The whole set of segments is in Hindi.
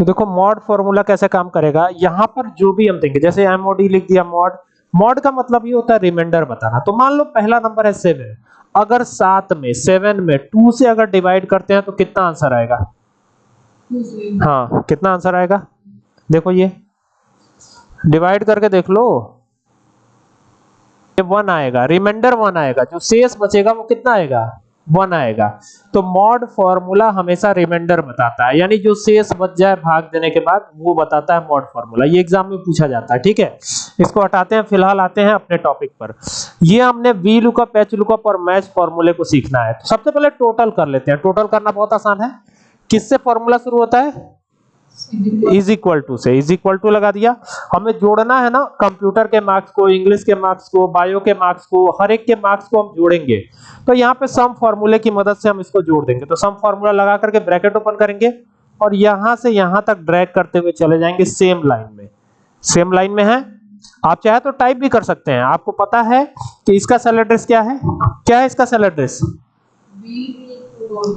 तो देखो मॉड फॉर्मूला कैसे काम करेगा, यहाँ पर जो भी हम देंगे, जैसे एमओडी लिख दिया मॉड मॉड का मतलब ये होता है रिमाइंडर बताना। तो मान लो पहला नंबर है सेवन अगर सात में सेवन में टू से अगर डिवाइड करते हैं तो कितना आंसर आएगा? हाँ कितना आंसर आएगा? देखो ये। डिवाइड करके देख लो। ये वन आएगा रिमाइंडर वन आएगा। जो शेष बचेगा वो कितना आएगा? वन आएगा। तो मॉड फॉर्मूला हमेशा रिमाइंडर बताता है। यानी जो शेष बच जाए भाग देने के बाद, वो बताता है मॉड फॉर्मूला ये एग्ज़ाम में पूछा जाता है, ठीक है? इसको हटाते हैं, फ़िलहाल आते हैं अपने टॉपिक पर। ये हमने वी लुकअप एच लुकअप और मैच फॉर्मूले को सीखना है। तो सबसे पहले टोटल कर लेते हैं। टोटल करना बहुत आसान है। किससे फॉर्मूला शुरू होता है? इज़ इक्वल टू से इज़ इक्वल टू लगा दिया। हमें जोड़ना है ना कंप्यूटर के मार्क्स को इंग्लिश के मार्क्स को बायो के मार्क्स को, हर एक के मार्क्स को हम जोड़ेंगे। तो यहाँ पे सम फॉर्मूले की मदद से हम इसको जोड़ देंगे। तो सम फॉर्मूला लगा करके ब्रैकेट ओपन करेंगे और यहाँ से यहाँ तक ड्रैग करते हुए चले जाएँगे सेम लाइन में। सेम लाइन में है। आप चाहे तो टाइप भी कर सकते हैं। आपको पता है कि इसका सेल एड्रेस क्या है? क्या है इसका सेल एड्रेस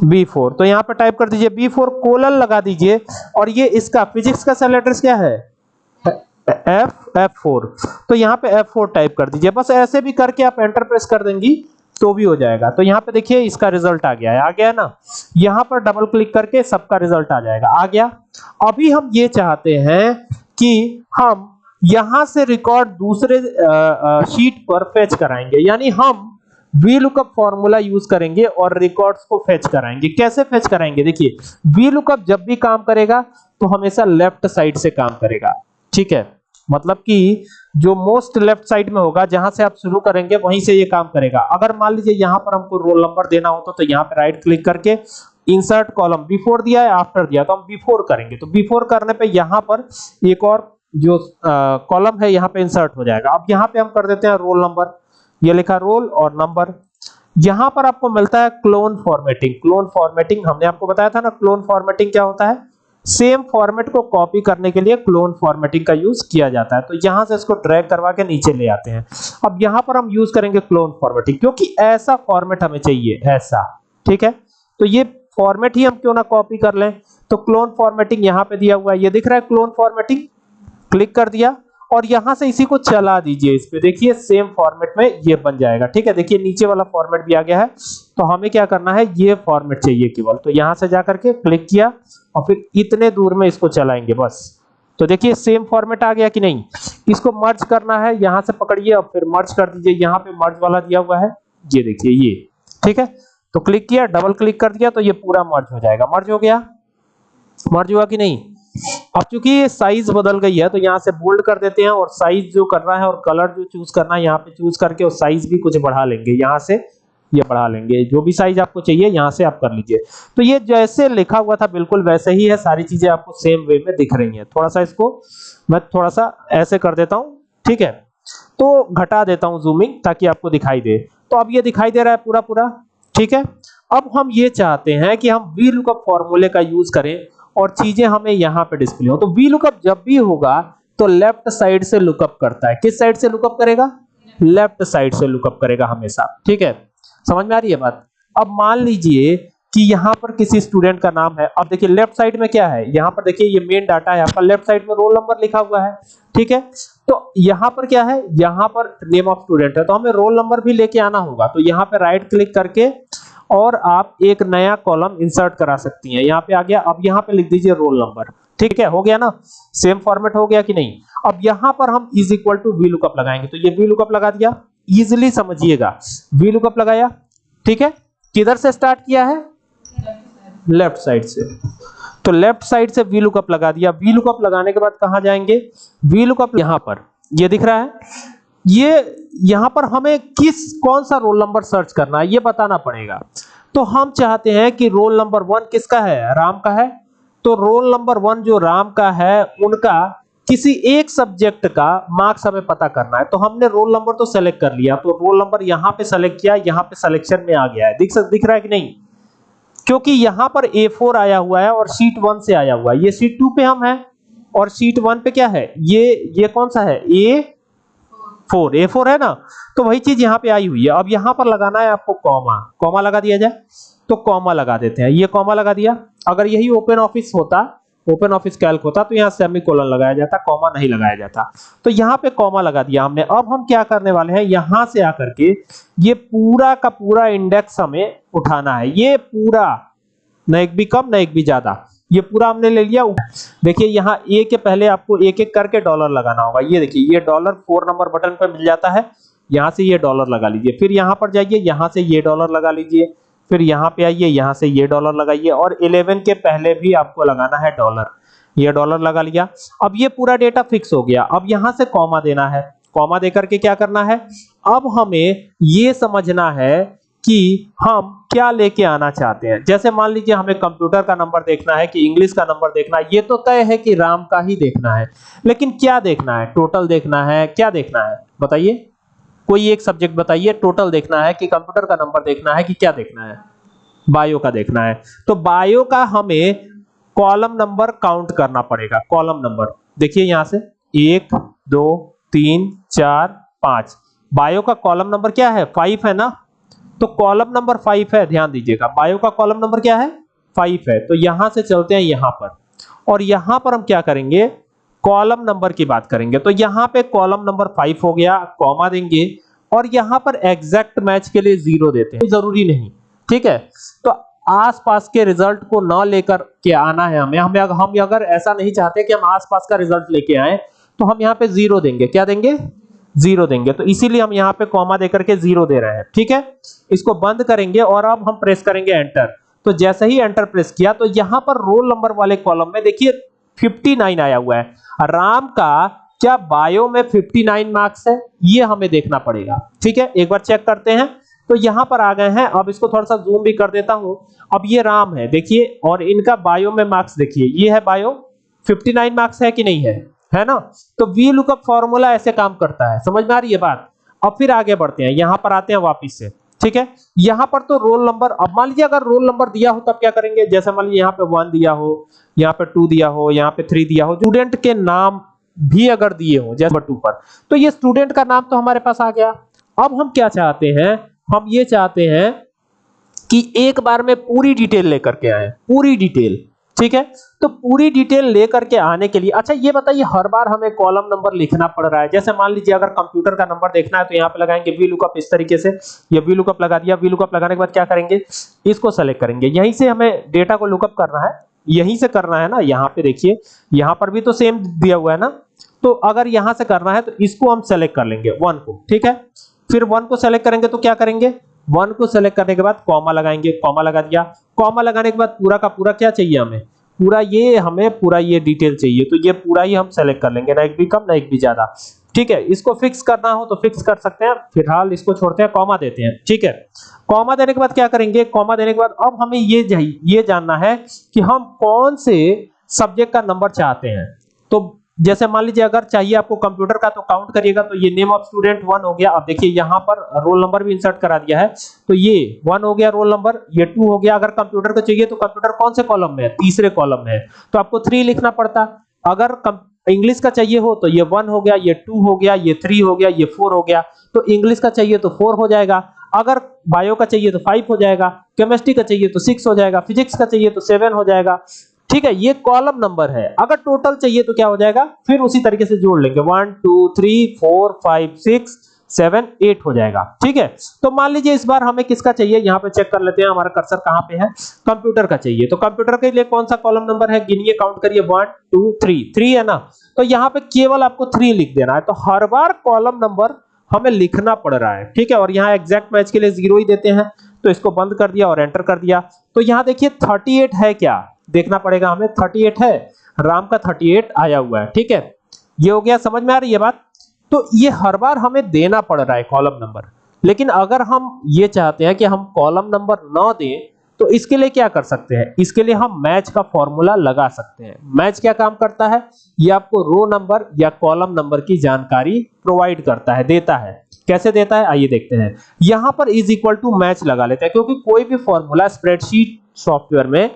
बी फोर तो यहाँ पर टाइप कर दीजिए बी फोर कोलन लगा दीजिए। और ये इसका फिजिक्स का सेल एड्रेस क्या है? एफ़ एफ़ फोर तो यहाँ पे एफ़ फोर टाइप कर दीजिए। बस ऐसे भी करके आप एंटर प्रेस कर देंगी तो भी हो जाएगा। तो यहाँ पे देखिए, इसका रिज़ल्ट आ गया है। आ गया ना? यहाँ पर डबल क्लिक करके सबका रिज़ल्ट आ जाएगा। आ गया। अभी हम ये चाहते हैं कि हम यहाँ से रिकॉर्ड दूसरे शीट पर फेच कराएँगे। यानी हम वी लुकअप फॉर्मूला यूज़ करेंगे और रिकॉर्ड्स को फेच कराएँगे। कैसे फेच कराएँगे? देखिए वी लुकअप जब भी काम करेगा तो हमेशा लेफ़्ट साइड से काम करेगा। ठीक है? मतलब कि जो मोस्ट लेफ़्ट साइड में होगा, जहाँ से आप शुरू करेंगे, वहीं से ये काम करेगा। अगर मान लीजिए यहाँ पर हमको रोल नंबर देना होता तो यहाँ पे राइट क्लिक करके इंसर्ट कॉलम बिफोर दिया है आफ्टर दिया तो हम बिफोर करेंगे। तो बिफोर करने पे यहाँ पर एक और जो कॉलम है, यहाँ पे इंसर्ट हो जाएगा। अब यहाँ पे हम कर देते हैं रोल नंबर ये लिखा रोल और नंबर। यहाँ पर आपको मिलता है क्लोन फॉर्मेटिंग क्लोन फॉर्मेटिंग हमने आपको बताया था ना क्लोन फॉर्मेटिंग क्या होता है? सेम फॉर्मेट को कॉपी करने के लिए क्लोन फॉर्मेटिंग का यूज़ किया जाता है। तो यहाँ से इसको ड्रैग करवा के नीचे ले आते हैं। अब यहाँ पर हम यूज़ करेंगे क्लोन फॉर्मेटिंग क्योंकि ऐसा फॉर्मेट हमें चाहिए, ऐसा। ठीक है? तो ये फॉर्मेट ही हम क्यों ना कॉपी कर लें? तो क्लोन फॉर्मेटिंग यहाँ पे दिया हुआ है। ये दिख रहा है क्लोन फॉर्मेटिंग क्लिक कर दिया। और यहाँ से इसी को चला दीजिए इस पे। देखिए सेम फॉर्मेट में ये बन जाएगा। ठीक है, देखिए, नीचे वाला फॉर्मेट भी आ गया है। तो हमें क्या करना है? ये फॉर्मेट चाहिए केवल। तो यहाँ से जाकर के क्लिक किया और फिर इतने दूर में इसको चलाएँगे बस। तो देखिए सेम फॉर्मेट आ गया कि नहीं? इसको मर्ज करना है। यहाँ से पकड़िए और फिर मर्ज कर दीजिए। यहाँ पे मर्ज वाला दिया हुआ है। ये देखिए, ये। ठीक है? तो क्लिक किया डबल क्लिक कर दिया तो ये पूरा मर्ज हो जाएगा। मर्ज हो गया? मर्ज हुआ कि नहीं? अब चूँकि ये साइज़ बदल गई है तो यहाँ से बोल्ड कर देते हैं और साइज़ जो करना है और कलर जो चूज़ करना है, यहाँ पे चूज़ करके और साइज़ भी कुछ बढ़ा लेंगे। यहाँ से ये यह बढ़ा लेंगे। जो भी साइज़ आपको चाहिए, यहाँ से आप कर लीजिए। तो ये जैसे लिखा हुआ था, बिल्कुल वैसे ही है। सारी चीज़ें आपको सेम वे में दिख रही है। थोड़ा सा इसको मैं थोड़ा सा ऐसे कर देता हूँ, ठीक है? तो घटा देता हूँ जूमिंग ताकि आपको दिखाई दे। तो अब ये दिखाई दे रहा है पूरा पूरा ठीक है? अब हम ये चाहते हैं कि हम वी लुकअप फॉर्मूले का यूज़ करें। और चीज़ें हमें यहाँ पे डिस्प्ले हो। तो वी लुकअप जब भी होगा तो लेफ़्ट साइड से लुकअप करता है। किस साइड से लुकअप करेगा? लेफ़्ट साइड से लुकअप करेगा हमेशा। ठीक है? समझ में आ रही है बात? अब मान लीजिए कि यहाँ पर किसी स्टूडेंट का नाम है। अब देखिए लेफ़्ट साइड में क्या है? यहाँ पर देखिए, ये मेन डाटा है। आपका लेफ़्ट साइड में रोल नंबर लिखा हुआ है। ठीक है? तो यहाँ पर क्या है? यहाँ पर नेम ऑफ़ स्टूडेंट है। तो हमें रोल नंबर भी लेके आना होगा। तो यहाँ पे राइट क्लिक करके और आप एक नया कॉलम इंसर्ट करा सकती हैं। यहाँ पे आ गया, अब यहाँ पे लिख दीजिए रोल नंबर ठीक है, हो गया ना? सेम फॉर्मेट हो गया कि नहीं? अब यहाँ पर हम is equal to V lookup लगाएँगे। तो ये वी लुकअप लगा दिया। इजिली समझिएगा। वी लुकअप लगाया। ठीक है? किधर से स्टार्ट किया है? लेफ़्ट साइड से। तो लेफ़्ट साइड से वी लुकअप लगा दिया। वी लुकअप लगाने के बाद कहाँ जाएँगे? वी लुकअप यहाँ पर। ये दिख रहा है? ये यहाँ पर हमें किस, कौन सा रोल नंबर सर्च करना है, ये बताना पड़ेगा। तो हम चाहते हैं कि रोल नंबर वन किसका है? राम का है। तो रोल नंबर वन जो राम का है, उनका किसी एक सब्जेक्ट का मार्क्स हमें पता करना है। तो हमने रोल नंबर तो सेलेक्ट कर लिया तो रोल नंबर यहाँ पे सेलेक्ट किया, यहाँ पे सिलेक्शन में आ गया है। दिख सक, दिख रहा है कि नहीं? क्योंकि यहाँ पर A4 आया हुआ है और शीट वन से आया हुआ है। ये शीट टू पे हम है, और शीट वन पे क्या है? ये ये कौन सा है? ए फोर ए फोर है ना? तो वही चीज़ यहाँ पे आई हुई है। अब यहाँ पर लगाना है आपको कॉमा कॉमा लगा दिया जाए तो कॉमा लगा देते हैं। ये कॉमा लगा दिया। अगर यही ओपन ऑफ़िस होता ओपन ऑफ़िस कैल्क होता तो यहाँ सेमीकोलन लगाया जाता कॉमा नहीं लगाया जाता। तो यहाँ पे कॉमा लगा दिया हमने। अब हम क्या करने वाले हैं? यहाँ से आकर के ये पूरा का पूरा इंडेक्स हमें उठाना है। ये पूरा, न एक भी कम, न एक भी ज़्यादा। ये पूरा हमने ले लिया। देखिए, यहाँ ए के पहले आपको एक एक करके डॉलर लगाना होगा। ये देखिए, ये डॉलर फोर नंबर बटन पर मिल जाता है। यहाँ से ये डॉलर लगा लीजिए। फिर यहाँ पर जाइए, यहाँ से ये डॉलर लगा लीजिए। फिर यहाँ पे आइए, यहाँ से ये डॉलर लगाइए। और 11 के पहले भी आपको लगाना है डॉलर ये डॉलर लगा लिया। अब ये पूरा डेटा फिक्स हो गया। अब यहाँ से कॉमा देना है। कॉमा देकर के क्या करना है? अब हमें ये समझना है कि हम क्या लेके आना चाहते हैं। जैसे मान लीजिए हमें कंप्यूटर का नंबर देखना है कि इंग्लिश का नंबर देखना है, ये तो तय है कि राम का ही देखना है। लेकिन क्या देखना है? टोटल देखना है, क्या देखना है? बताइए। कोई एक सब्जेक्ट बताइए, टोटल देखना है कि कंप्यूटर का नंबर देखना है कि क्या देखना है? बायो का देखना है। तो बायो का हमें कॉलम नंबर काउंट करना पड़ेगा, कॉलम नंबर। देखिए यहाँ से, एक, दो, तीन, चार, पाँच। बायो का कॉलम नंबर क्या है? फाइव है ना? तो कॉलम नंबर फाइव है, ध्यान दीजिएगा। बायो का कॉलम नंबर क्या है? फाइव है। तो यहाँ से चलते हैं यहाँ पर। और यहाँ पर हम क्या करेंगे? कॉलम नंबर की बात करेंगे। तो यहाँ पे कॉलम नंबर फाइव हो गया, कॉमा देंगे और यहाँ पर एग्जैक्ट मैच के लिए ज़ीरो देते हैं। ज़रूरी नहीं, ठीक है? तो आसपास के रिज़ल्ट को ना लेकर के आना है हमें। हमें हम अगर ऐसा नहीं चाहते कि हम आसपास का रिज़ल्ट लेके आए तो हम यहाँ पे ज़ीरो देंगे। क्या देंगे? ज़ीरो देंगे। तो इसीलिए हम यहाँ पे कॉमा देकर के ज़ीरो दे रहे हैं। ठीक है? इसको बंद करेंगे और अब हम प्रेस करेंगे एंटर तो जैसे ही एंटर प्रेस किया तो यहाँ पर रोल नंबर वाले कॉलम में देखिए 59 आया हुआ है। राम का क्या बायो में 59 मार्क्स है? ये हमें देखना पड़ेगा। ठीक है? एक बार चेक करते हैं। तो यहाँ पर आ गए हैं। अब इसको थोड़ा सा जूम भी कर देता हूँ। अब ये राम है, देखिए, और इनका बायो में मार्क्स देखिए। ये है बायो 59 मार्क्स है कि नहीं है? है ना? तो वी लुकअप फॉर्मूला ऐसे काम करता है। समझ में आ रही है बात? अब फिर आगे बढ़ते हैं। यहाँ पर आते हैं वापिस से। ठीक है? यहाँ पर तो रोल नंबर अब मान लीजिए अगर रोल नंबर दिया हो, तब क्या करेंगे? जैसे मान लीजिए यहाँ पे वन दिया हो, यहाँ पे टू दिया हो, यहाँ पे थ्री दिया हो। स्टूडेंट के नाम भी अगर दिए हो, जैसे टू पर तो ये स्टूडेंट का नाम तो हमारे पास आ गया। अब हम क्या चाहते हैं? हम ये चाहते हैं कि एक बार में पूरी डिटेल लेकर के आए। पूरी डिटेल ठीक है? तो पूरी डिटेल लेकर के आने के लिए अच्छा ये बताइए, हर बार हमें कॉलम नंबर लिखना पड़ रहा है। जैसे मान लीजिए, अगर कंप्यूटर का नंबर देखना है तो यहाँ पे लगाएँगे वी लुकअप इस तरीके से। ये वी लुकअप लगा दिया। वी लुकअप लगाने के बाद क्या करेंगे? इसको सेलेक्ट करेंगे। यहीं से हमें डेटा को लुकअप करना है। यहीं से करना है ना? यहाँ पे देखिए, यहाँ पर भी तो सेम दिया हुआ है ना? तो अगर यहाँ से करना है तो इसको हम सेलेक्ट कर लेंगे वन को। ठीक है? फिर वन को सेलेक्ट करेंगे तो क्या करेंगे? वन को सेलेक्ट करने के बाद कॉमा लगाएँगे कॉमा लगा दिया। कॉमा लगाने के बाद पूरा का पूरा क्या चाहिए हमें? पूरा ये हमें, पूरा ये डिटेल चाहिए। तो ये पूरा ही हम सेलेक्ट कर लेंगे, ना एक भी कम, ना एक भी ज़्यादा। ठीक है, इसको फिक्स करना हो तो फिक्स कर सकते हैं। फ़िलहाल इसको छोड़ते हैं कॉमा देते हैं। ठीक है कॉमा देने के बाद क्या करेंगे? कॉमा देने के बाद अब हमें ये ये जानना है कि हम कौन से सब्जेक्ट का नंबर चाहते हैं। तो जैसे मान लीजिए अगर चाहिए आपको कंप्यूटर का तो काउंट करिएगा। तो ये नेम ऑफ़ स्टूडेंट वन हो गया। अब देखिए, यहाँ पर रोल नंबर भी इंसर्ट करा दिया है। तो ये वन हो गया रोल नंबर, ये टू हो गया। अगर कंप्यूटर को चाहिए तो कंप्यूटर कौन से कॉलम में है? तीसरे कॉलम में है। तो आपको थ्री लिखना पड़ता। अगर इंग्लिश का चाहिए हो तो ये वन हो गया, ये टू हो गया, ये थ्री हो गया, ये फोर हो गया। तो इंग्लिश का चाहिए तो फोर हो जाएगा। अगर बायो का चाहिए तो फाइव हो जाएगा। केमिस्ट्री का चाहिए तो सिक्स हो जाएगा। फिजिक्स का चाहिए तो सेवन हो जाएगा। ठीक है, ये कॉलम नंबर है। अगर टोटल चाहिए तो क्या हो जाएगा? फिर उसी तरीके से जोड़ लेंगे। One two three four five six seven eight हो जाएगा। ठीक है? तो मान लीजिए इस बार हमें किसका चाहिए? यहाँ पे चेक कर लेते हैं, हमारा कर्सर कहाँ पे है? कंप्यूटर का चाहिए। तो कंप्यूटर के लिए कौन सा कॉलम नंबर है? गिनिए काउंट करिए। वन टू थ्री थ्री है ना? तो यहाँ पे केवल आपको थ्री लिख देना है। तो हर बार कॉलम नंबर हमें लिखना पड़ रहा है। ठीक है? और यहाँ एग्जैक्ट मैच के लिए ज़ीरो ही देते हैं। तो इसको बंद कर दिया और एंटर कर दिया। तो यहाँ देखिए 38 है क्या? देखना पड़ेगा हमें। 38 है, राम का 38 आया हुआ है, ठीक है? ये हो गया, समझ में आ रही है बात? तो ये हर बार हमें देना पड़ रहा है कॉलम नंबर लेकिन अगर हम ये चाहते हैं कि हम कॉलम नंबर न दें तो इसके लिए क्या कर सकते हैं? इसके लिए हम मैच का फॉर्मूला लगा सकते हैं। मैच क्या काम करता है? ये आपको रो नंबर या कॉलम नंबर की जानकारी प्रोवाइड करता है, देता है। कैसे देता है? आइए देखते हैं। यहाँ पर इज़ इक्वल टू मैच लगा लेते हैं, क्योंकि कोई भी फॉर्मूला स्प्रेडशीट सॉफ्टवेयर में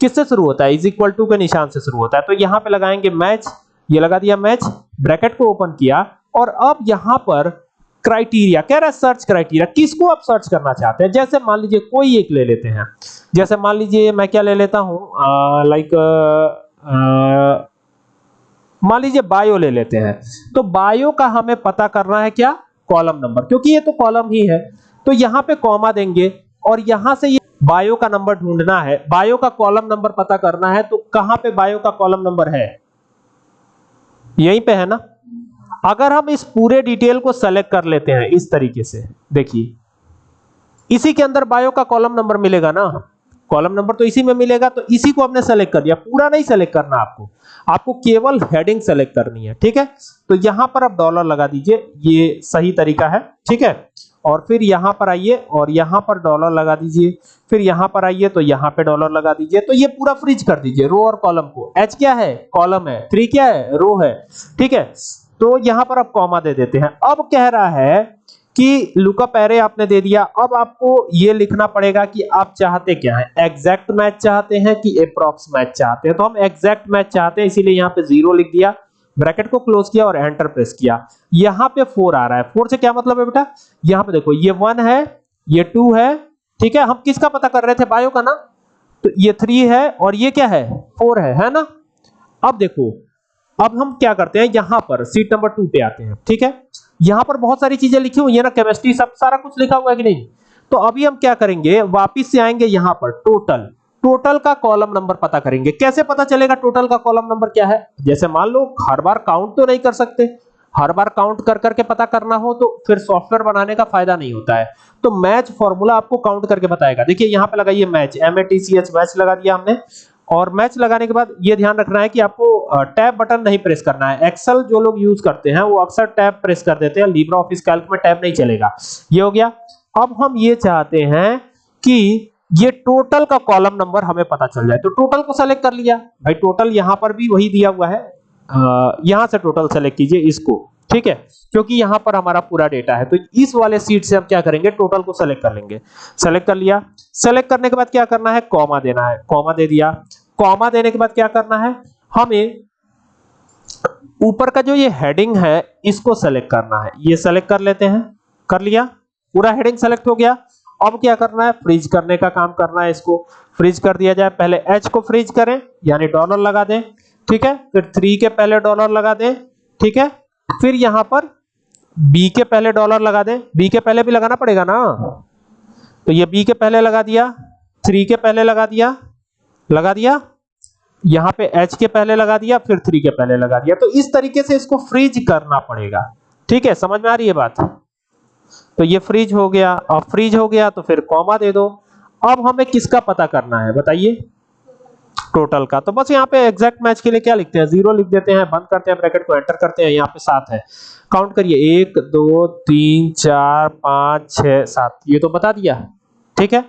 किससे शुरू होता है? इज़ इक्वल टू के निशान से शुरू होता है। तो यहाँ पे लगाएँगे मैच ये लगा दिया मैच ब्रैकेट को ओपन किया। और अब यहाँ पर क्राइटेरिया कह रहा है सर्च क्राइटेरिया किसको आप सर्च करना चाहते हैं? जैसे मान लीजिए कोई एक ले लेते हैं। जैसे मान लीजिए मैं क्या ले लेता हूँ? लाइक मान लीजिए बायो ले लेते हैं। तो बायो का हमें पता करना है क्या? कॉलम नंबर क्योंकि ये तो कॉलम ही है। तो यहाँ पे कॉमा देंगे। और यहाँ से ये बायो का नंबर ढूंढना है, बायो का कॉलम नंबर पता करना है तो कहाँ पे बायो का कॉलम नंबर है? यहीं पे है ना? अगर हम इस पूरे डिटेल को सेलेक्ट कर लेते हैं इस तरीके से, देखिए। इसी के अंदर बायो का कॉलम नंबर मिलेगा ना? कॉलम नंबर तो इसी में मिलेगा तो इसी को हमने सेलेक्ट कर दिया। पूरा नहीं सेलेक्ट करना आपको। आपको केवल हेडिंग सेलेक्ट करनी है, ठीक है? तो यहाँ पर आप डॉलर लगा दीजिए, ये सही तरीका है, ठीक है? और फिर यहाँ पर आइए और यहाँ पर डॉलर लगा दीजिए। फिर यहाँ पर आइए तो यहाँ पे डॉलर लगा दीजिए। तो ये पूरा फ्रीज कर दीजिए रो और कॉलम को। एच क्या है? कॉलम है। थ्री क्या है? रो है। ठीक है? तो यहाँ पर आप कॉमा दे देते हैं। अब कह रहा है कि लुकअप एरे आपने दे दिया। अब आपको ये लिखना पड़ेगा कि आप चाहते क्या है। एग्जैक्ट मैच चाहते हैं कि अप्रॉक्स मैच चाहते हैं। तो हम एग्जैक्ट मैच चाहते हैं, इसीलिए यहाँ पे ज़ीरो लिख दिया। ब्रैकेट को क्लोज किया और एंटर प्रेस किया। यहाँ पे फोर आ रहा है। फोर से क्या मतलब है बेटा? यहाँ पे देखो, ये वन है, ये टू है, ठीक है? हम किसका पता कर रहे थे? बायो का ना? तो ये थ्री है और ये क्या है? फोर है है ना? अब देखो, अब हम क्या करते हैं? यहाँ पर सीट नंबर टू पे आते हैं, ठीक है? यहाँ पर बहुत सारी चीज़ें लिखी हुई है ना? केमिस्ट्री सब सारा कुछ लिखा हुआ है कि नहीं? तो अभी हम क्या करेंगे? वापिस से आएँगे यहाँ पर, टोटल। टोटल का कॉलम नंबर पता करेंगे। कैसे पता चलेगा टोटल का कॉलम नंबर क्या है? जैसे मान लो, हर बार काउंट तो नहीं कर सकते। हर बार काउंट कर करके पता करना हो तो फिर सॉफ्टवेयर बनाने का फ़ायदा नहीं होता है। तो मैच फॉर्मूला आपको काउंट करके बताएगा। देखिए, यहाँ पे लगाइए match M A T C H match लगा दिया हमने। और मैच लगाने के बाद ये ध्यान रखना है कि आपको टैब बटन नहीं प्रेस करना है। एक्सेल जो लोग यूज़ करते हैं, वो अक्सर टैब प्रेस कर देते हैं। लिब्रा ऑफ़िस कैल्क में टैब नहीं चलेगा। ये हो गया। अब हम ये चाहते हैं कि ये टोटल का कॉलम नंबर हमें पता चल जाए। तो टोटल को सेलेक्ट कर लिया। भाई टोटल यहाँ पर भी वही दिया हुआ है। यहाँ से टोटल सेलेक्ट कीजिए इसको। ठीक है? क्योंकि यहाँ पर हमारा पूरा डेटा है। तो इस वाले सीट से हम क्या करेंगे? टोटल को सेलेक्ट कर लेंगे। सेलेक्ट कर लिया। सेलेक्ट करने के बाद क्या करना है? कॉमा देना है। कॉमा दे दिया। कॉमा देने के बाद क्या करना है? हमें ऊपर का जो ये हेडिंग है, इसको सेलेक्ट करना है। ये सेलेक्ट कर लेते हैं। कर लिया। पूरा हेडिंग सेलेक्ट हो गया। अब क्या करना है? फ्रीज करने का काम करना है इसको। फ्रीज कर दिया जाए। पहले एच को फ्रीज करें, यानी डॉलर लगा दें। ठीक है? फिर थ्री के पहले डॉलर लगा दें। ठीक है? फिर यहाँ पर बी के पहले डॉलर लगा दें। बी के पहले भी लगाना पड़ेगा ना? तो ये बी के पहले लगा दिया। थ्री के पहले लगा दिया। लगा दिया। यहाँ पे एच के पहले लगा दिया, फिर थ्री के पहले लगा दिया। तो इस तरीके से इसको फ्रीज करना पड़ेगा। ठीक है? समझ में आ रही है बात? तो ये फ्रीज हो गया। अब फ्रीज हो गया तो फिर कॉमा दे दो। अब हमें किसका पता करना है? बताइए। टोटल का। तो बस यहाँ पे एग्जैक्ट मैच के लिए क्या लिखते हैं? ज़ीरो लिख देते हैं, बंद करते हैं ब्रैकेट को एंटर करते हैं, यहाँ पे सात है। काउंट करिए। एक, दो, तीन, चार, पाँच, छह, सात। ये तो बता दिया। ठीक है?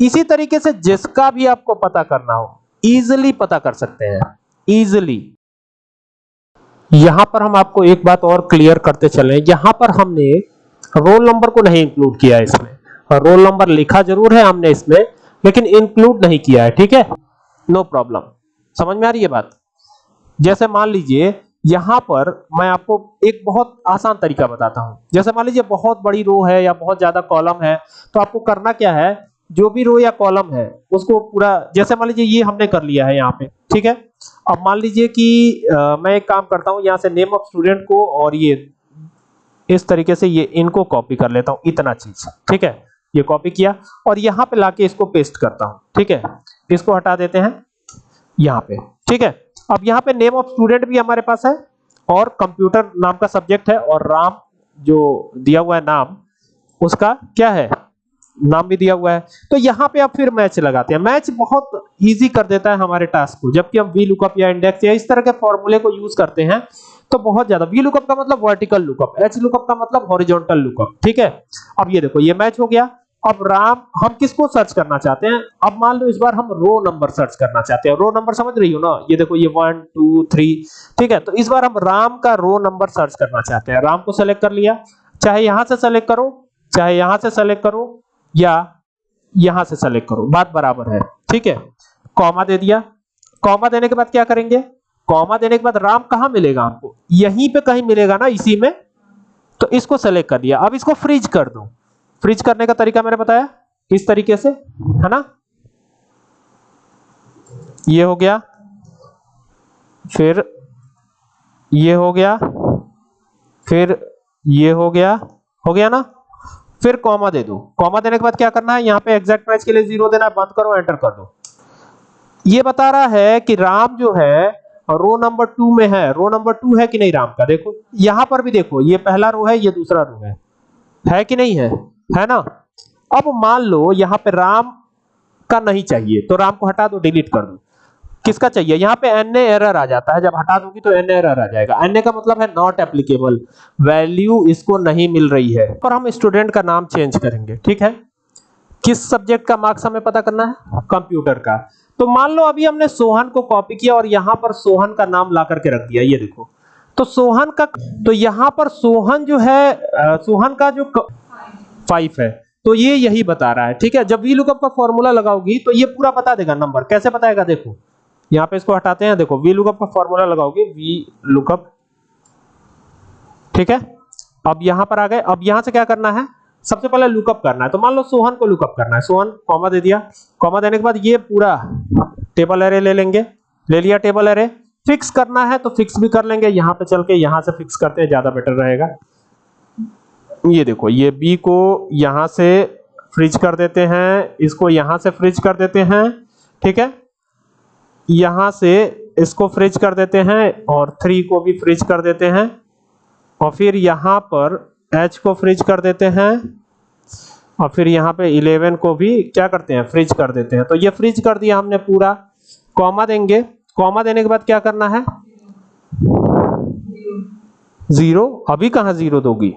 इसी तरीके से जिसका भी आपको पता करना हो इजिली पता कर सकते हैं। इजिली यहाँ पर हम आपको एक बात और क्लियर करते चले। यहाँ पर हमने रोल नंबर को नहीं इंक्लूड किया है इसमें रोल नंबर लिखा ज़रूर है हमने इसमें लेकिन इंक्लूड नहीं किया है ठीक है? नो प्रॉब्लम समझ में आ रही है बात? जैसे मान लीजिए यहाँ पर मैं आपको एक बहुत आसान तरीका बताता हूँ। जैसे मान लीजिए बहुत बड़ी रो है या बहुत ज़्यादा कॉलम है तो आपको करना क्या है? जो भी रो या कॉलम है उसको पूरा जैसे मान लीजिए ये हमने कर लिया है यहाँ पे ठीक है? अब मान लीजिए कि आ, मैं एक काम करता हूँ यहाँ से नेम ऑफ़ स्टूडेंट को और ये इस तरीके से ये इनको कॉपी कर लेता हूँ, इतना चीज़। ठीक है? ये कॉपी किया और यहाँ पे लाके इसको पेस्ट करता हूँ। ठीक है? इसको हटा देते हैं। यहाँ पे। ठीक है? अब यहाँ पे नेम ऑफ़ स्टूडेंट भी हमारे पास है और कंप्यूटर नाम का सब्जेक्ट है और राम जो दिया हुआ है नाम, उसका क्या है? नाम भी दिया हुआ है। तो यहाँ पे आप फिर मैच लगाते हैं। मैच बहुत इजी कर देता है हमारे टास्क को। जबकि हम वी लुकअप या इंडेक्स या इस तरह के फॉर्मूले को यूज़ करते हैं तो बहुत ज़्यादा। वी लुकअप का मतलब वर्टिकल लुकअप एच लुकअप का मतलब हॉरिजॉन्टल लुकअप ठीक है? अब ये देखो, ये मैच हो गया। अब राम, हम किसको सर्च करना चाहते हैं? अब मान लो इस बार हम रो नंबर सर्च करना चाहते हैं। रो नंबर समझ रही हो ना? ये देखो, ये वन टू थ्री ठीक है? तो इस बार हम राम का रो नंबर सर्च करना चाहते हैं। राम को सेलेक्ट कर लिया। चाहे यहाँ से सेलेक्ट करो, चाहे यहाँ से सेलेक्ट करो। या यहाँ से सेलेक्ट करो। बात बराबर है। ठीक है? कॉमा दे दिया। कॉमा देने के बाद क्या करेंगे? कॉमा देने के बाद राम कहाँ मिलेगा आपको? यहीं पे कहीं मिलेगा ना, इसी में? तो इसको सेलेक्ट कर दिया। अब इसको फ्रीज कर दो। फ्रीज करने का तरीका मैंने बताया। इस तरीके से, है ना? ये हो गया। फिर ये हो गया। फिर ये हो गया। हो गया ना? फिर कॉमा दे दो। कॉमा देने के बाद क्या करना है? यहाँ पे एग्जैक्ट मैच के लिए ज़ीरो देना बंद करो एंटर कर दो। ये बता रहा है कि राम जो है, रो नंबर टू में है। रो नंबर टू है कि नहीं राम का? देखो, यहाँ पर भी देखो, ये पहला रो है, ये दूसरा रो है। है कि नहीं है? है ना? अब मान लो यहाँ पे राम का नहीं चाहिए तो राम को हटा दो डिलीट कर दो। किसका चाहिए? यहाँ पे एन एरर आ जाता है। जब हटा दूँगी तो एन एरर आ जाएगा। एनए का मतलब है नॉट एप्लीकेबल वैल्यू इसको नहीं मिल रही है। पर हम स्टूडेंट का नाम चेंज करेंगे। ठीक है? किस सब्जेक्ट का मार्क्स हमें पता करना है? कंप्यूटर का। तो मान लो अभी हमने सोहन को कॉपी किया और यहाँ पर सोहन का नाम ला करके रख दिया। ये देखो। तो सोहन का तो यहाँ पर सोहन जो है सोहन का जो फाइव है। तो ये यही बता रहा है। ठीक है? जब वी लुकअप का फॉर्मूला लगाओगी तो ये पूरा बता देगा नंबर कैसे बताएगा? देखो। यहाँ पे इसको हटाते हैं। देखो वी लुकअप का फॉर्मूला लगाओगे। वी लुकअप ठीक है? अब यहाँ पर आ गए। अब यहाँ से क्या करना है? सबसे पहले लुकअप करना है। तो मान लो सोहन को लुकअप करना है। सोहन कॉमा दे दिया। कॉमा देने के बाद ये पूरा टेबल एरे ले लेंगे। ले लिया टेबल एरे फिक्स करना है तो फिक्स भी कर लेंगे। यहाँ पे चल के यहाँ से फिक्स करते हैं, ज़्यादा बेटर रहेगा। ये देखो, ये बी को यहाँ से फ्रिज कर देते हैं। इसको यहाँ से फ्रिज कर देते हैं। ठीक है? यहाँ से इसको फ्रिज कर देते हैं और थ्री को भी फ्रिज कर देते हैं और फिर यहाँ पर एच को फ्रिज कर देते हैं और फिर यहाँ पे 11 को भी क्या करते हैं? फ्रिज कर देते हैं। तो ये फ्रिज कर दिया हमने पूरा। कॉमा देंगे। कॉमा देने के बाद क्या करना है? ज़ीरो अभी कहा ज़ीरो दोगी?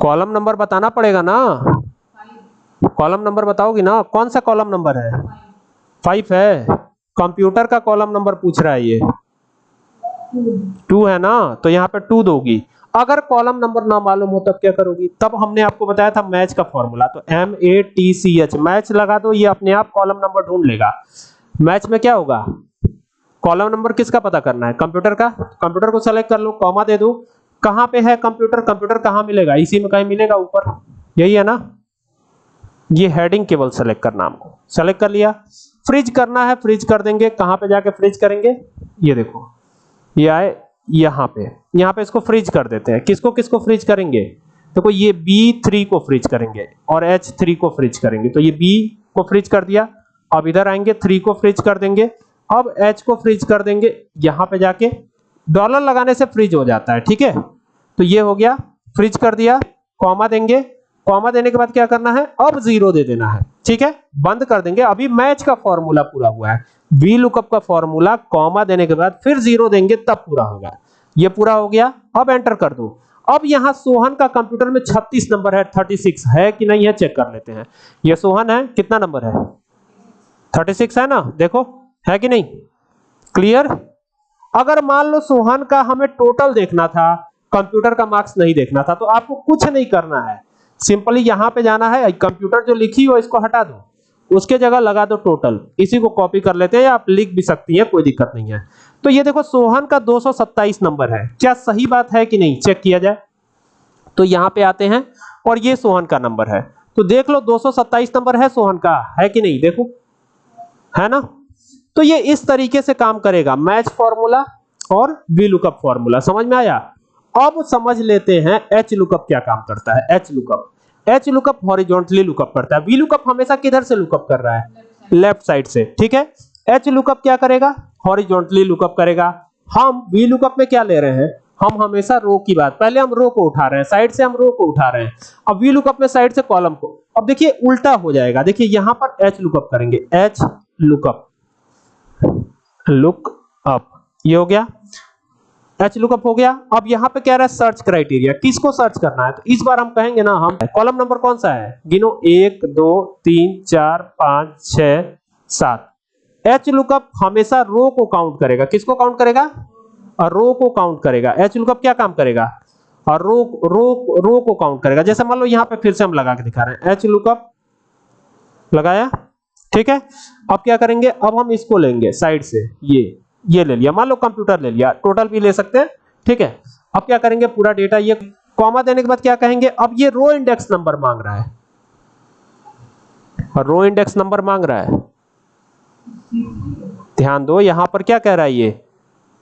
कॉलम नंबर बताना पड़ेगा ना? कॉलम नंबर बताओगी ना? कौन सा कॉलम नंबर है? फाइव है। कंप्यूटर का कॉलम नंबर पूछ रहा है ये। टू है ना? तो यहाँ पे टू दोगी। अगर कॉलम नंबर ना मालूम हो, तब क्या करोगी? तब हमने आपको बताया था मैच का फॉर्मूला। तो M A T C H match लगा दो, ये अपने आप कॉलम नंबर ढूंढ लेगा। मैच में क्या होगा? कॉलम नंबर किसका पता करना है? कंप्यूटर का? कंप्यूटर को सेलेक्ट कर लो कॉमा दे दो। कहाँ पे है कंप्यूटर? कंप्यूटर कहाँ मिलेगा? इसी में कहीं मिलेगा ऊपर। यही है ना? ये हेडिंग केवल सेलेक्ट करना हमको। सेलेक्ट कर लिया। फ्रिज करना है फ्रिज कर देंगे। कहाँ पे जाके फ्रिज करेंगे? ये देखो। ये आए यहाँ पे। यहाँ पे इसको फ्रीज कर देते हैं। किसको किसको फ्रीज करेंगे? देखो, ये B3 को फ्रीज करेंगे और H3 को फ्रीज करेंगे। तो ये B को फ्रीज कर दिया। अब इधर आएँगे 3 को फ्रीज कर देंगे। अब H को फ्रीज कर देंगे। यहाँ पे जाके डॉलर लगाने से फ्रीज हो जाता है। ठीक है? तो ये हो गया। फ्रीज कर दिया। कॉमा देंगे। कॉमा देने के बाद क्या करना है? अब ज़ीरो दे देना है। ठीक है? बंद कर देंगे। अभी मैच का फॉर्मूला पूरा हुआ है। वी लुकअप का फॉर्मूला कॉमा देने के बाद फिर ज़ीरो देंगे, तब पूरा होगा। ये पूरा हो गया। अब एंटर कर दो। अब यहाँ सोहन का कंप्यूटर में 36 नंबर है 36 है कि नहीं है चेक कर लेते हैं। ये सोहन है, कितना नंबर है? 36 है ना? देखो, है कि नहीं? क्लियर अगर मान लो सोहन का हमें टोटल देखना था कंप्यूटर का मार्क्स नहीं देखना था तो आपको कुछ नहीं करना है। सिंपली यहाँ पे जाना है, कंप्यूटर जो लिखी हो, इसको हटा दो। उसके जगह लगा दो टोटल इसी को कॉपी कर लेते हैं या आप लिख भी सकती हैं, कोई दिक्कत नहीं है। तो ये देखो, सोहन का 227 नंबर है। क्या सही बात है कि नहीं? चेक किया जाए। तो यहाँ पे आते हैं और ये सोहन का नंबर है। तो देख लो 227 नंबर है सोहन का। है कि नहीं? देखो। है ना? तो ये इस तरीके से काम करेगा। मैच फॉर्मूला और वी लुकअप फॉर्मूला समझ में आया? अब समझ लेते हैं एच लुकअप क्या काम करता है? H lookup H lookup horizontally lookup करता है। वी लुकअप हमेशा किधर से लुकअप कर रहा है? लेफ़्ट साइड से, ठीक है? एच लुकअप क्या करेगा? हॉरिजॉन्टली लुकअप करेगा। हम वी लुकअप में क्या ले रहे हैं? हम हमेशा रो की बात, पहले हम रो को उठा रहे हैं साइड से हम रो को उठा रहे हैं। अब वी लुकअप में साइड से कॉलम को, अब देखिए उल्टा हो जाएगा। देखिए यहाँ पर एच लुकअप करेंगे। एच लुकअप लुक अप ये हो गया। एच लुकअप हो गया। अब यहाँ पे कह रहा है? सर्च क्राइटेरिया किसको सर्च करना है? तो इस बार हम कहेंगे ना, हम कॉलम नंबर कौन सा है? गिनो, एक, दो, तीन, चार, पाँच, छ, सात। एच लुकअप हमेशा रो को काउंट करेगा। किसको काउंट करेगा? और रो को काउंट करेगा। एच लुकअप क्या काम करेगा? और रो रो रो को काउंट करेगा। जैसे मान लो यहाँ पे फिर से हम लगा के दिखा रहे हैं। एच लुकअप लगाया। ठीक है? अब क्या करेंगे? अब हम इसको लेंगे साइड से। ये। ये ले लिया। मान लो कंप्यूटर ले लिया। टोटल भी ले सकते हैं। ठीक है? अब क्या करेंगे? पूरा डेटा ये कॉमा देने के बाद क्या कहेंगे? अब ये रो इंडेक्स नंबर मांग रहा है। रो इंडेक्स नंबर मांग रहा है। ध्यान दो, यहाँ पर क्या कह रहा है ये?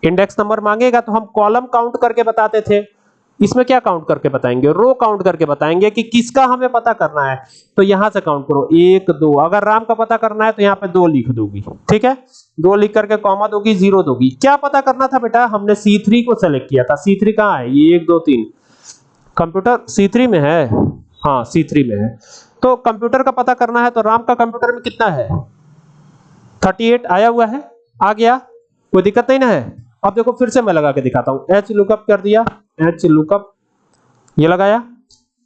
इंडेक्स नंबर मांगेगा तो हम कॉलम काउंट करके बताते थे। इसमें क्या काउंट करके बताएँगे? रो काउंट करके बताएँगे कि किसका हमें पता करना है। तो यहाँ से काउंट करो। एक, दो। अगर राम का पता करना है तो यहाँ पे दो लिख दोगी। ठीक है? दो लिख करके कॉमा दोगी ज़ीरो दोगी। क्या पता करना था बेटा? हमने C3 को सेलेक्ट किया था। C3 कहाँ है? ये एक, दो, तीन। कंप्यूटर C3 में है? हाँ C3 में है। तो कंप्यूटर का पता करना है तो राम का कंप्यूटर में कितना है? 38 आया हुआ है? आ गया? कोई दिक्कत नहीं ना है? अब देखो फिर से मैं लगा के दिखाता हूँ। एच लुकअप कर दिया। एच लुकअप ये लगाया।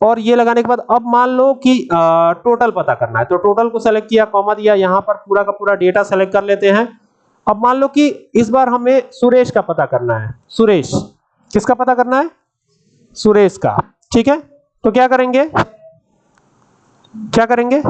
और ये लगाने के बाद अब मान लो कि आ, टोटल पता करना है। तो टोटल को सेलेक्ट किया कॉमा दिया यहाँ पर पूरा का पूरा डेटा सेलेक्ट कर लेते हैं। अब मान लो कि इस बार हमें सुरेश का पता करना है। सुरेश। किसका पता करना है? सुरेश का। ठीक है? तो क्या करेंगे? क्या करेंगे?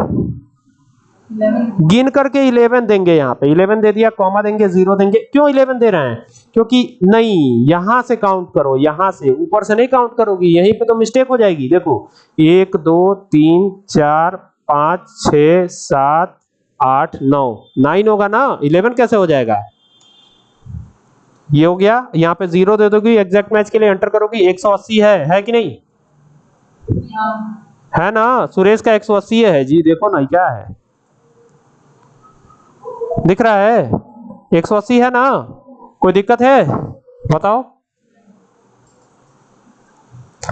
गिन करके 11 देंगे यहाँ पे। 11 दे दिया कॉमा देंगे ज़ीरो देंगे। क्यों 11 दे रहे हैं? क्योंकि नहीं यहाँ से काउंट करो यहाँ से। ऊपर से नहीं काउंट करोगी यहीं पे तो मिस्टेक हो जाएगी। देखो एक दो तीन चार पाँच छ सात आठ नौ। नाइन होगा ना? 11 कैसे हो जाएगा? ये हो गया। यहाँ पे ज़ीरो दे दोगी एग्जैक्ट मैच के लिए एंटर करोगी। 180 है है कि नहीं? है। ना? सुरेश का 180 है। जी देखो ना क्या है? दिख रहा है? 180 है ना? कोई दिक्कत है? बताओ।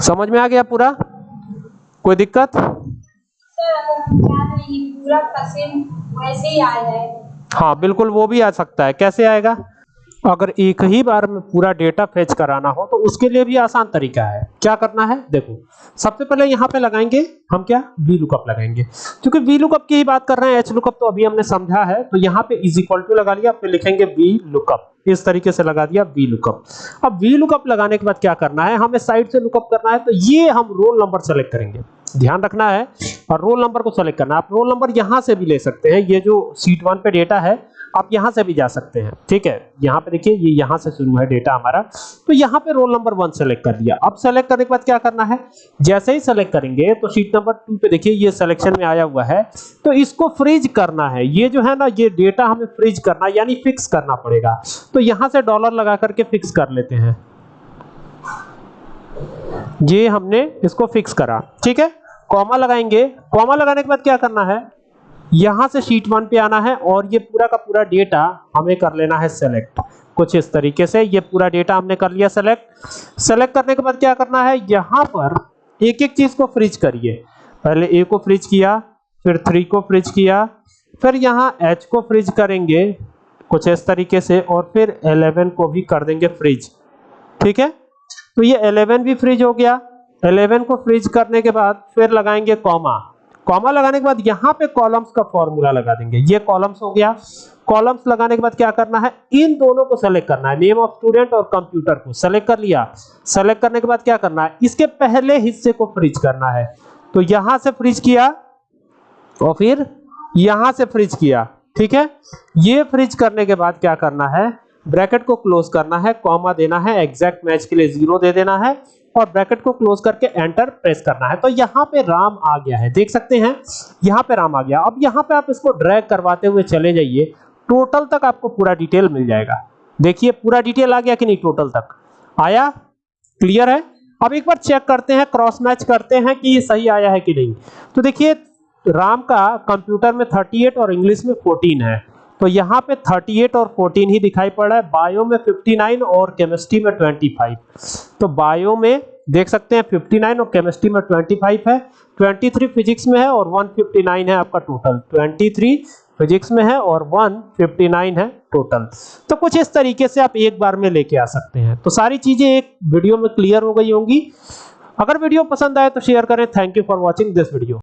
समझ में आ गया पूरा? कोई दिक्कत? पूरा वैसे ही आ जाए हाँ बिल्कुल वो भी आ सकता है। कैसे आएगा? अगर एक ही बार में पूरा डेटा फेच कराना हो तो उसके लिए भी आसान तरीका है। क्या करना है? देखो, सबसे पहले यहाँ पे लगाएँगे, हम क्या? वी लुकअप लगाएँगे। क्योंकि वी लुकअप की ही बात कर रहे हैं एच लुकअप तो अभी हमने समझा है तो यहाँ पे इज़ इक्वल टू लगा लिया, फिर लिखेंगे वी लुकअप इस तरीके से लगा दिया वी लुकअप अब वी लुकअप लगाने के बाद क्या करना है? हमें साइड से लुकअप करना है तो ये हम रोल नंबर सेलेक्ट करेंगे। ध्यान रखना है, और रोल नंबर को सेलेक्ट करना आप रोल नंबर यहाँ से भी ले सकते हैं। ये जो सीट वन पे डेटा है आप यहाँ से भी जा सकते हैं। ठीक है? यहाँ पे देखिए, ये यहाँ से शुरू है डेटा हमारा। तो यहाँ पे रोल नंबर वन सेलेक्ट कर दिया। अब सेलेक्ट करने के बाद क्या करना है? जैसे ही सेलेक्ट करेंगे तो शीट नंबर टू पे देखिए, ये सिलेक्शन में आया हुआ है। तो इसको फ्रीज करना है। ये जो है ना, ये डेटा हमें फ्रीज करना, यानी फिक्स करना पड़ेगा। तो यहाँ से डॉलर लगा करके फिक्स कर लेते हैं। ये हमने इसको फिक्स करा। ठीक है? कॉमा लगाएँगे। कॉमा लगाने के बाद क्या करना है? यहाँ से शीट वन पे आना है और ये पूरा का पूरा डेटा हमें कर लेना है सेलेक्ट कुछ इस तरीके से ये पूरा डेटा हमने कर लिया सेलेक्ट सेलेक्ट करने के बाद क्या करना है? यहाँ पर एक एक चीज़ को फ्रीज करिए। पहले ए को फ्रीज किया, फिर थ्री को फ्रीज किया, फिर यहाँ एच को फ्रीज करेंगे, कुछ इस तरीके से, और फिर 11 को भी कर देंगे फ्रीज ठीक है? तो ये 11 भी फ्रीज हो गया। 11 को फ्रीज करने के बाद फिर लगाएँगे कॉमा कॉमा लगाने के बाद यहाँ पे कॉलम्स का फॉर्मूला लगा देंगे। ये कॉलम्स हो गया। कॉलम्स लगाने के बाद क्या करना है? इन दोनों को सेलेक्ट करना है। नेम ऑफ़ स्टूडेंट और कंप्यूटर को सेलेक्ट कर लिया। सेलेक्ट करने के बाद क्या करना है? इसके पहले हिस्से को फ्रीज करना है। तो यहाँ से फ्रीज किया और फिर यहाँ से फ्रीज किया। ठीक है? ये फ्रीज करने के बाद क्या करना है? ब्रैकेट को क्लोज करना है कॉमा देना है एग्जैक्ट मैच के लिए ज़ीरो दे देना है। और ब्रैकेट को क्लोज करके एंटर प्रेस करना है। तो यहाँ पे राम आ गया है। देख सकते हैं, यहाँ पे राम आ गया। अब यहाँ पे आप इसको ड्रैग करवाते हुए चले जाइए। टोटल तक आपको पूरा डिटेल मिल जाएगा। देखिए, पूरा डिटेल आ गया कि नहीं टोटल तक? आया? क्लियर है? अब एक बार चेक करते हैं क्रॉस मैच करते हैं कि ये सही आया है कि नहीं। तो देखिए, राम का कंप्यूटर में 38 और इंग्लिश में 14 है। तो यहाँ पे 38 और 14 ही दिखाई पड़ रहा है। बायो में 59 और केमिस्ट्री में 25 तो बायो में देख सकते हैं 59 और केमिस्ट्री में 25 है। 23 फिजिक्स में है और 159 है आपका टोटल 23 फिजिक्स में है और 159 है टोटल तो कुछ इस तरीके से आप एक बार में लेके आ सकते हैं। तो सारी चीज़ें एक वीडियो में क्लियर हो गई होंगी। अगर वीडियो पसंद आए तो शेयर करें। Thank you for watching this video